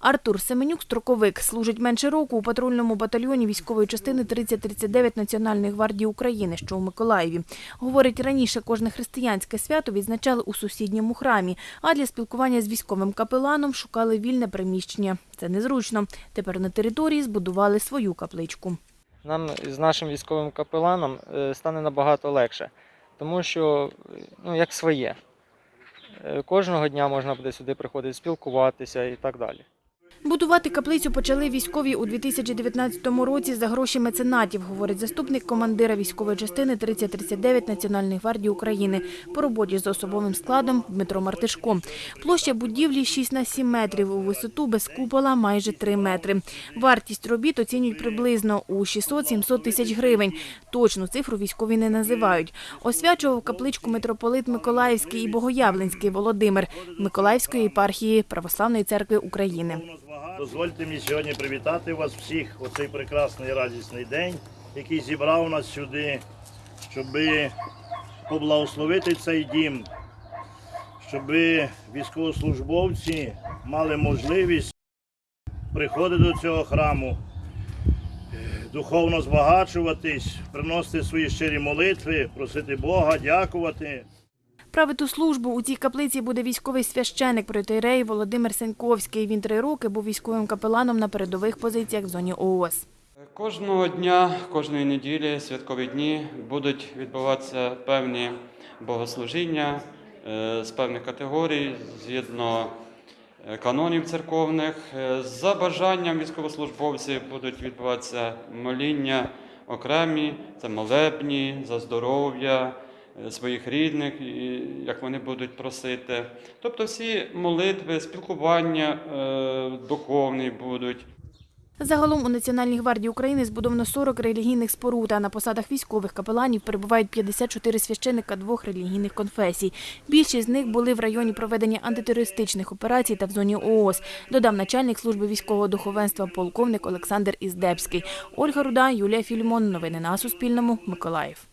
Артур Семенюк, строковик, служить менше року у патрульному батальйоні військової частини 3039 Національної гвардії України, що у Миколаєві. Говорить, раніше кожне християнське свято відзначали у сусідньому храмі, а для спілкування з військовим капеланом шукали вільне приміщення. Це незручно. Тепер на території збудували свою капличку. нам з нашим військовим капеланом е, стане набагато легше, тому що ну, як своє. Е, Кожного дня можна буде сюди приходити спілкуватися і так далі. Будувати каплицю почали військові у 2019 році за гроші меценатів, говорить заступник командира військової частини 3039 Національної гвардії України по роботі з особовим складом Дмитро Мартишко. Площа будівлі 6 на 7 метрів, у висоту без купола майже 3 метри. Вартість робіт оцінюють приблизно у 600-700 тисяч гривень. Точну цифру військові не називають. Освячував капличку митрополит Миколаївський і Богоявленський Володимир Миколаївської єпархії Православної церкви України. Дозвольте мені сьогодні привітати вас всіх у цей прекрасний радісний день, який зібрав нас сюди, щоб поблагословити цей дім, щоб військовослужбовці мали можливість приходити до цього храму, духовно збагачуватись, приносити свої щирі молитви, просити Бога, дякувати. Правити службу у цій каплиці буде військовий священик протиерей Володимир Сеньковський. Він три роки був військовим капеланом на передових позиціях в зоні ООС. Кожного дня, кожної неділі, святкові дні будуть відбуватися певні богослужіння е, з певних категорій згідно е, канонів церковних. Е, За бажанням військовослужбовців будуть відбуватися моління окремі, це молебні, за здоров'я своїх рідних, як вони будуть просити. Тобто всі молитви, спілкування е, духовні будуть. Загалом у Національній гвардії України збудовано 40 релігійних споруд, а на посадах військових капеланів перебувають 54 священика двох релігійних конфесій. Більшість з них були в районі проведення антитерористичних операцій та в зоні ООС, додав начальник служби військового духовенства полковник Олександр Іздебський. Ольга Руда, Юлія Фільмон. Новини на Суспільному. Миколаїв.